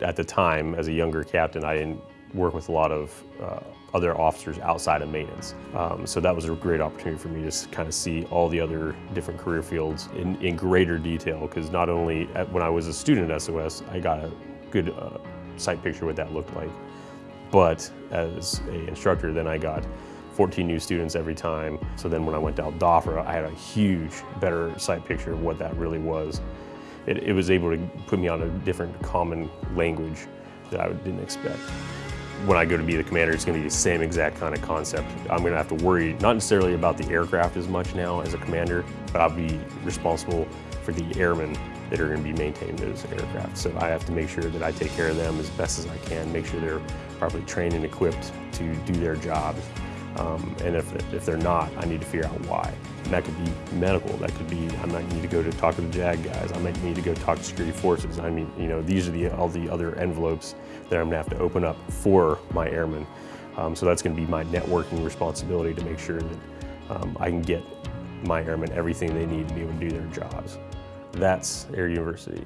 at the time, as a younger captain, I didn't work with a lot of uh, other officers outside of maintenance. Um, so that was a great opportunity for me to kind of see all the other different career fields in, in greater detail because not only at, when I was a student at SOS, I got a good uh, sight picture what that looked like, but as a instructor, then I got 14 new students every time. So then when I went to Al I had a huge, better sight picture of what that really was. It, it was able to put me on a different common language that I didn't expect when I go to be the commander, it's going to be the same exact kind of concept. I'm going to have to worry not necessarily about the aircraft as much now as a commander, but I'll be responsible for the airmen that are going to be maintaining those aircraft. So I have to make sure that I take care of them as best as I can, make sure they're properly trained and equipped to do their jobs. Um, and if, if they're not, I need to figure out why. And that could be medical, that could be, I might need to go to talk to the JAG guys, I might need to go talk to security forces. I mean, you know, these are the, all the other envelopes that I'm gonna have to open up for my airmen. Um, so that's gonna be my networking responsibility to make sure that um, I can get my airmen everything they need to be able to do their jobs. That's Air University.